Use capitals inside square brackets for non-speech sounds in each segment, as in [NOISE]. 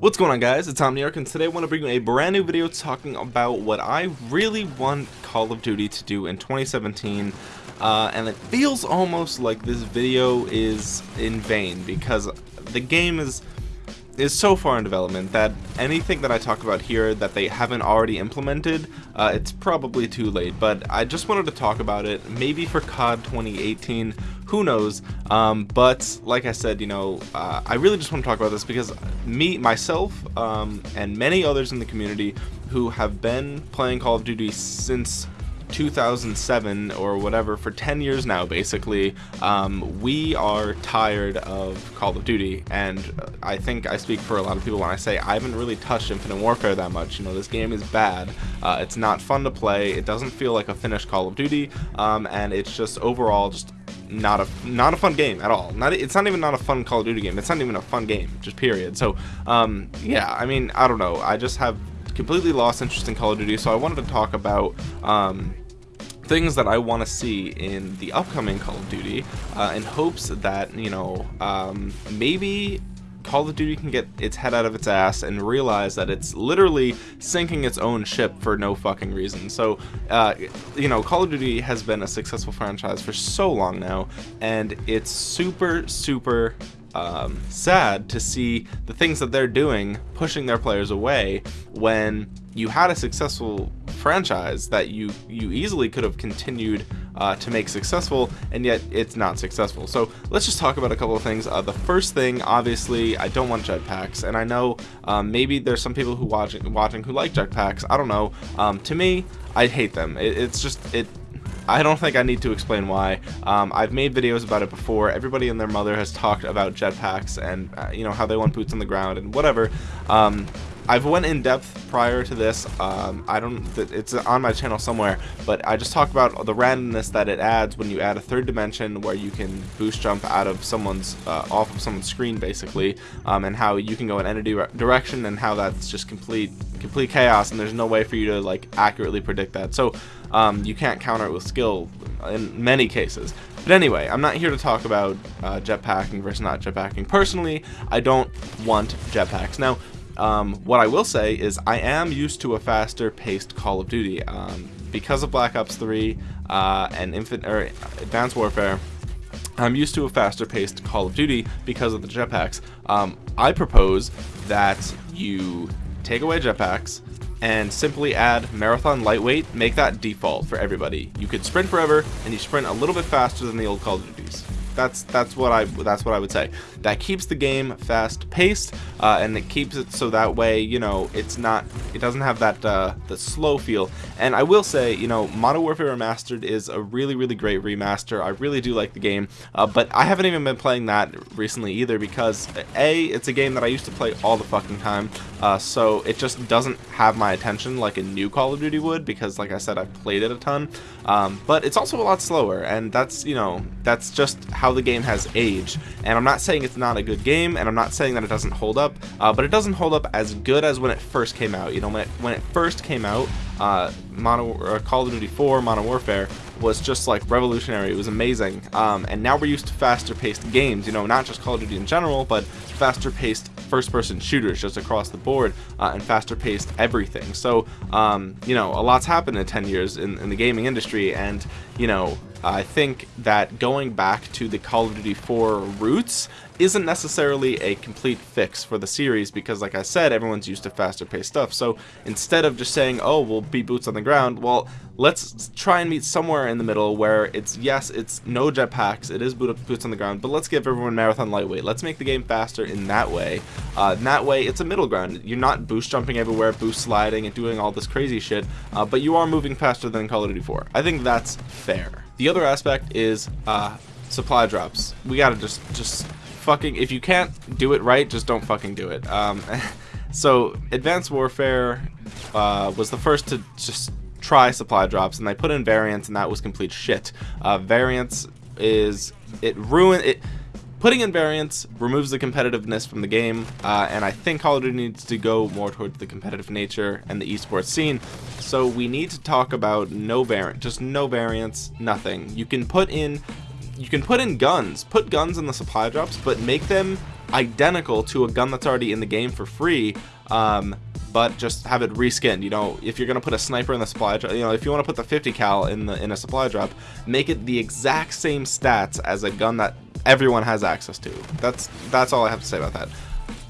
What's going on guys, it's Omniarch and today I want to bring you a brand new video talking about what I really want Call of Duty to do in 2017 uh, and it feels almost like this video is in vain because the game is is so far in development that anything that I talk about here that they haven't already implemented, uh, it's probably too late. But I just wanted to talk about it, maybe for COD 2018, who knows. Um, but like I said, you know, uh, I really just want to talk about this because me, myself, um, and many others in the community who have been playing Call of Duty since 2007 or whatever for 10 years now basically um, we are tired of Call of Duty. And I think I speak for a lot of people when I say I haven't really touched Infinite Warfare that much. You know this game is bad. Uh, it's not fun to play. It doesn't feel like a finished Call of Duty. Um, and it's just overall just not a not a fun game at all. Not it's not even not a fun Call of Duty game. It's not even a fun game. Just period. So um, yeah I mean I don't know. I just have completely lost interest in Call of Duty so I wanted to talk about um, things that I want to see in the upcoming Call of Duty uh, in hopes that, you know, um, maybe Call of Duty can get its head out of its ass and realize that it's literally sinking its own ship for no fucking reason. So, uh, you know, Call of Duty has been a successful franchise for so long now, and it's super, super um, sad to see the things that they're doing pushing their players away when you had a successful franchise that you you easily could have continued uh, to make successful and yet it's not successful. So let's just talk about a couple of things. Uh, the first thing obviously I don't want jetpacks and I know um, maybe there's some people who watching watching who like jetpacks I don't know. Um, to me I hate them. It, it's just it I don't think I need to explain why. Um, I've made videos about it before. Everybody and their mother has talked about jetpacks and uh, you know how they want boots on the ground and whatever. Um, I've went in depth prior to this. Um, I don't. It's on my channel somewhere, but I just talked about the randomness that it adds when you add a third dimension where you can boost jump out of someone's uh, off of someone's screen basically, um, and how you can go in any direction and how that's just complete complete chaos and there's no way for you to like accurately predict that. So um, you can't counter it with skill in many cases. But anyway, I'm not here to talk about uh, jetpacking versus not jetpacking. Personally, I don't want jetpacks. Now, um, what I will say is I am used to a faster paced Call of Duty. Um, because of Black Ops 3 uh, and Infin Advanced Warfare, I'm used to a faster paced Call of Duty because of the jetpacks. Um, I propose that you take away jetpacks and simply add marathon lightweight make that default for everybody. You could sprint forever and you sprint a little bit faster than the old call of duties that's that's what I that's what I would say. That keeps the game fast paced, uh, and it keeps it so that way you know it's not it doesn't have that uh, the slow feel. And I will say you know Modern Warfare Remastered is a really really great remaster. I really do like the game, uh, but I haven't even been playing that recently either because a it's a game that I used to play all the fucking time, uh, so it just doesn't have my attention like a new Call of Duty would because like I said I've played it a ton. Um, but it's also a lot slower, and that's you know that's just how the game has aged. And I'm not saying it's not a good game, and I'm not saying that it doesn't hold up, uh, but it doesn't hold up as good as when it first came out. You know, when it, when it first came out, uh, uh, Call of Duty 4 Modern Warfare was just like revolutionary. It was amazing. Um, and now we're used to faster paced games, you know, not just Call of Duty in general, but faster paced first person shooters just across the board uh, and faster paced everything. So, um, you know, a lot's happened in 10 years in, in the gaming industry. And, you know, I think that going back to the Call of Duty 4 roots isn't necessarily a complete fix for the series because like I said everyone's used to faster paced stuff. So instead of just saying oh we'll be boots on the ground well let's try and meet somewhere in the middle where it's yes it's no jetpacks it is boots on the ground but let's give everyone marathon lightweight. Let's make the game faster in that way. Uh, in that way it's a middle ground. You're not boost jumping everywhere boost sliding and doing all this crazy shit uh, but you are moving faster than Call of Duty 4 I think that's fair the other aspect is uh, supply drops. We gotta just just fucking if you can't do it right just don't fucking do it. Um, [LAUGHS] so advanced warfare uh, was the first to just try supply drops and they put in variants and that was complete shit. Uh, variants is it ruined it putting in variants removes the competitiveness from the game uh, and I think Call of Duty needs to go more towards the competitive nature and the esports scene. So we need to talk about no variant just no variants nothing. You can put in you can put in guns. Put guns in the supply drops but make them identical to a gun that's already in the game for free um, but just have it reskinned. You know, if you're gonna put a sniper in the supply drop, you know, if you want to put the 50 cal in the in a supply drop, make it the exact same stats as a gun that everyone has access to. That's that's all I have to say about that.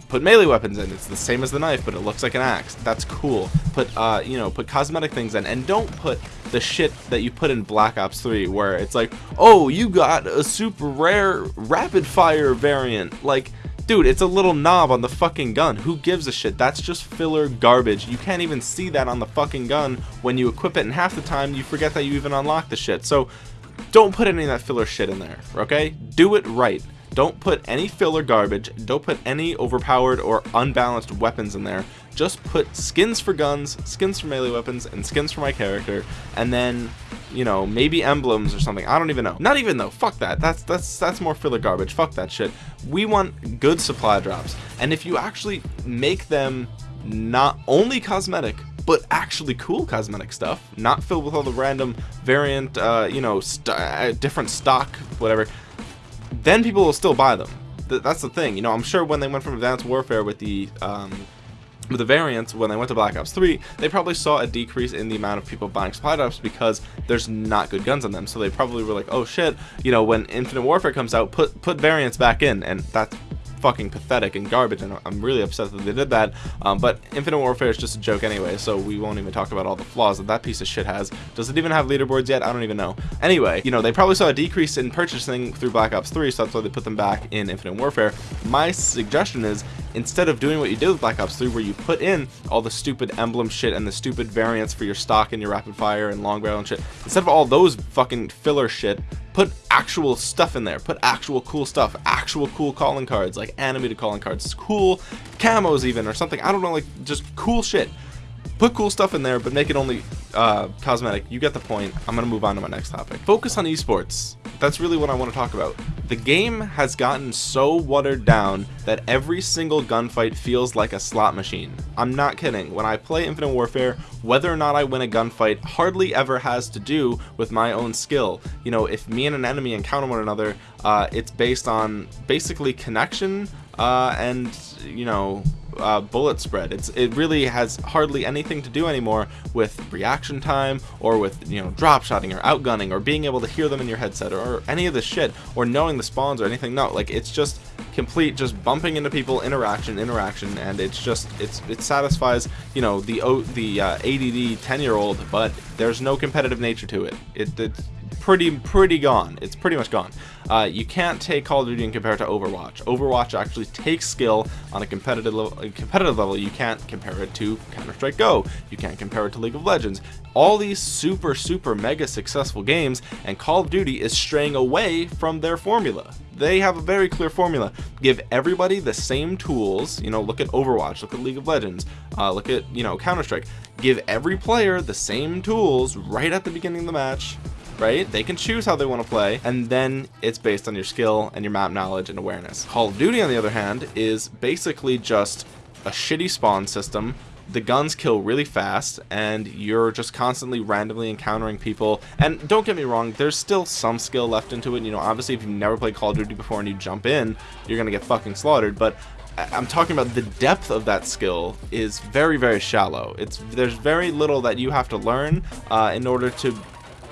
Put melee weapons in. It's the same as the knife, but it looks like an axe. That's cool. Put uh, you know, put cosmetic things in, and don't put the shit that you put in Black Ops 3, where it's like, oh, you got a super rare rapid fire variant, like Dude, it's a little knob on the fucking gun. Who gives a shit? That's just filler garbage. You can't even see that on the fucking gun when you equip it, and half the time you forget that you even unlock the shit. So, don't put any of that filler shit in there, okay? Do it right. Don't put any filler garbage. Don't put any overpowered or unbalanced weapons in there. Just put skins for guns, skins for melee weapons, and skins for my character, and then you know, maybe emblems or something. I don't even know. Not even though. Fuck that. That's that's that's more filler garbage. Fuck that shit. We want good supply drops. And if you actually make them not only cosmetic, but actually cool cosmetic stuff, not filled with all the random variant, uh, you know, st uh, different stock, whatever, then people will still buy them. Th that's the thing. You know, I'm sure when they went from Advanced Warfare with the um, with the variants, when they went to Black Ops 3, they probably saw a decrease in the amount of people buying supply drops because there's not good guns on them. So they probably were like, oh shit, you know, when Infinite Warfare comes out, put put variants back in, and that's fucking pathetic and garbage and I'm really upset that they did that. Um, but Infinite Warfare is just a joke anyway so we won't even talk about all the flaws that that piece of shit has. Does it even have leaderboards yet? I don't even know. Anyway you know they probably saw a decrease in purchasing through Black Ops 3 so that's why they put them back in Infinite Warfare. My suggestion is instead of doing what you did with Black Ops 3 where you put in all the stupid emblem shit and the stupid variants for your stock and your rapid fire and long barrel and shit instead of all those fucking filler shit put actual stuff in there. Put actual cool stuff actual cool calling cards like animated calling cards cool camos even or something. I don't know like just cool shit put cool stuff in there but make it only uh, cosmetic. You get the point. I'm gonna move on to my next topic. Focus on esports. That's really what I want to talk about. The game has gotten so watered down that every single gunfight feels like a slot machine. I'm not kidding. When I play Infinite Warfare whether or not I win a gunfight hardly ever has to do with my own skill. You know if me and an enemy encounter one another uh, it's based on basically connection uh, and you know uh, bullet spread. It's it really has hardly anything to do anymore with reaction time or with you know drop shotting or outgunning or being able to hear them in your headset or, any of this shit or knowing the spawns or anything. No, like it's just complete just bumping into people interaction interaction and it's just it's it satisfies you know the the uh, ADD 10 year old but there's no competitive nature to it. It it's pretty pretty gone. It's pretty much gone. Uh, you can't take Call of Duty and compare it to Overwatch. Overwatch actually takes skill on a competitive level, competitive level. You can't compare it to Counter-Strike Go. You can't compare it to League of Legends. All these super super mega successful games and Call of Duty is straying away from their formula. They have a very clear formula. Give everybody the same tools. You know look at Overwatch look at League of Legends uh, look at you know Counter-Strike. Give every player the same tools right at the beginning of the match right? They can choose how they want to play, and then it's based on your skill and your map knowledge and awareness. Call of Duty, on the other hand, is basically just a shitty spawn system the guns kill really fast and you're just constantly randomly encountering people and don't get me wrong there's still some skill left into it you know obviously if you've never played Call of Duty before and you jump in you're gonna get fucking slaughtered but I'm talking about the depth of that skill is very very shallow it's there's very little that you have to learn uh, in order to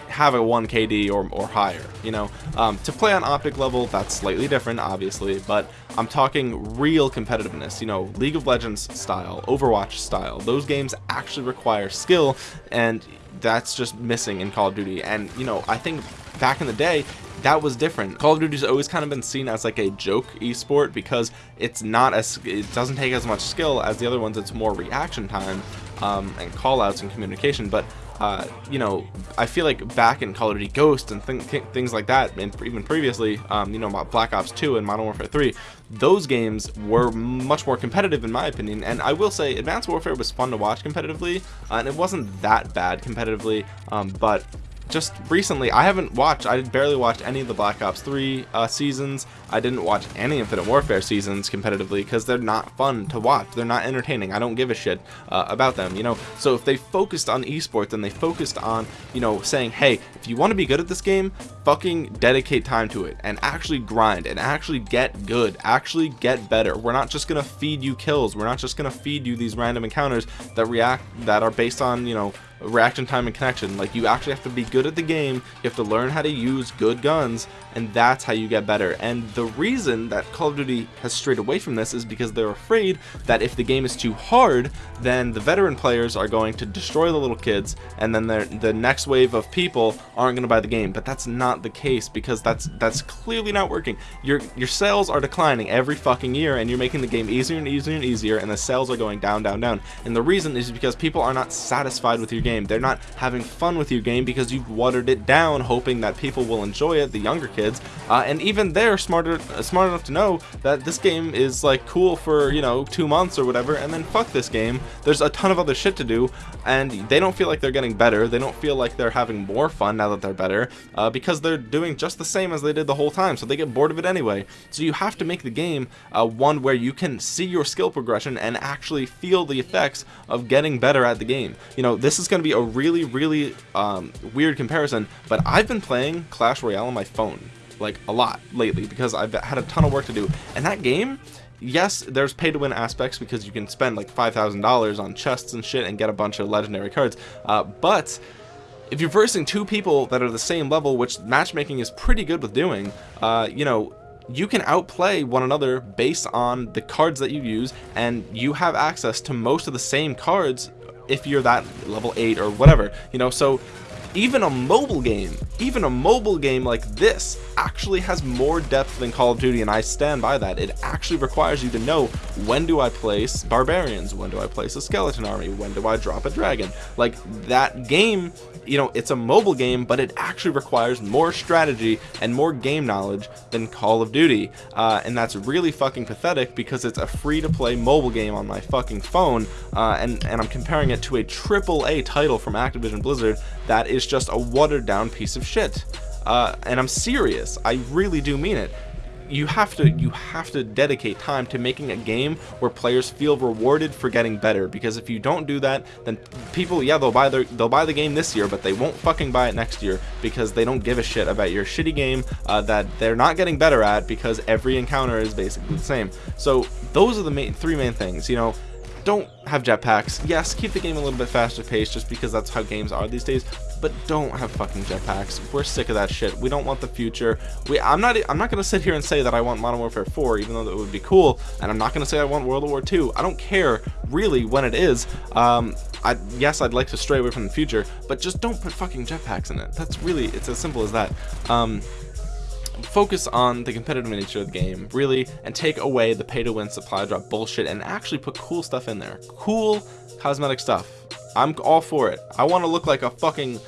have a 1 KD or, or higher, you know. Um, to play on Optic level, that's slightly different, obviously, but I'm talking real competitiveness, you know, League of Legends style, Overwatch style. Those games actually require skill, and that's just missing in Call of Duty. And, you know, I think back in the day, that was different. Call of Duty's always kind of been seen as like a joke esport because it's not as it doesn't take as much skill as the other ones. It's more reaction time um, and callouts and communication. But uh, you know, I feel like back in Call of Duty Ghost and th th things like that, and even previously, um, you know, Black Ops 2 and Modern Warfare 3, those games were much more competitive in my opinion. And I will say, Advanced Warfare was fun to watch competitively, uh, and it wasn't that bad competitively, um, but just recently I haven't watched I barely watched any of the Black Ops 3 uh, seasons. I didn't watch any Infinite Warfare seasons competitively because they're not fun to watch. They're not entertaining. I don't give a shit uh, about them you know? So if they focused on esports and they focused on you know saying hey if you want to be good at this game fucking dedicate time to it and actually grind and actually get good actually get better. We're not just gonna feed you kills. We're not just gonna feed you these random encounters that react that are based on you know reaction time and connection. Like you actually have to be good at the game. You have to learn how to use good guns and that's how you get better. And the reason that Call of Duty has strayed away from this is because they're afraid that if the game is too hard then the veteran players are going to destroy the little kids and then the next wave of people aren't going to buy the game. But that's not the case because that's that's clearly not working. Your your sales are declining every fucking year and you're making the game easier and easier and easier and the sales are going down down down. And the reason is because people are not satisfied with your game. They're not having fun with your game because you've watered it down hoping that people will enjoy it the younger kids. Uh, and even they're smarter uh, smart enough to know that this game is like cool for you know two months or whatever and then fuck this game. There's a ton of other shit to do and they don't feel like they're getting better. They don't feel like they're having more fun now that they're better uh, because they're doing just the same as they did the whole time so they get bored of it anyway. So you have to make the game uh, one where you can see your skill progression and actually feel the effects of getting better at the game. You know this is going to be a really really um, weird comparison but I've been playing Clash Royale on my phone like a lot lately because I've had a ton of work to do. And that game yes there's pay to win aspects because you can spend like $5,000 on chests and shit and get a bunch of legendary cards uh, but if you're versing two people that are the same level which matchmaking is pretty good with doing uh, you know you can outplay one another based on the cards that you use and you have access to most of the same cards if you're that level 8 or whatever you know? So even a mobile game even a mobile game like this actually has more depth than Call of Duty and I stand by that. It actually requires you to know when do I place barbarians? When do I place a skeleton army? When do I drop a dragon? Like that game you know it's a mobile game but it actually requires more strategy and more game knowledge than Call of Duty. Uh, and that's really fucking pathetic because it's a free-to-play mobile game on my fucking phone uh, and and I'm comparing it to a triple A title from Activision Blizzard that is just a watered down piece of shit. Uh, and I'm serious. I really do mean it. You have to you have to dedicate time to making a game where players feel rewarded for getting better because if you don't do that then people yeah they'll buy their they'll buy the game this year but they won't fucking buy it next year because they don't give a shit about your shitty game uh, that they're not getting better at because every encounter is basically the same. So those are the main three main things you know don't have jetpacks. Yes keep the game a little bit faster paced just because that's how games are these days but don't have fucking jetpacks. We're sick of that shit. We don't want the future. We i'm not i'm not gonna sit here and say that i want modern warfare 4 even though that would be cool and i'm not gonna say i want world war 2 i don't care really when it is. Um I, yes I'd like to stray away from the future but just don't put fucking jetpacks in it. That's really it's as simple as that. Um focus on the competitive nature of the game really and take away the pay to win supply drop bullshit and actually put cool stuff in there. Cool cosmetic stuff. I'm all for it. I want to look like a fucking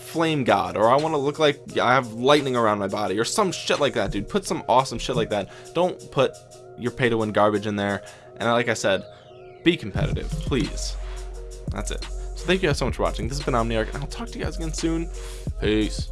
flame god or I want to look like I have lightning around my body or some shit like that dude. Put some awesome shit like that. Don't put your pay to win garbage in there. And like I said be competitive please. That's it. So thank you guys so much for watching. This has been Omniarch and I'll talk to you guys again soon. Peace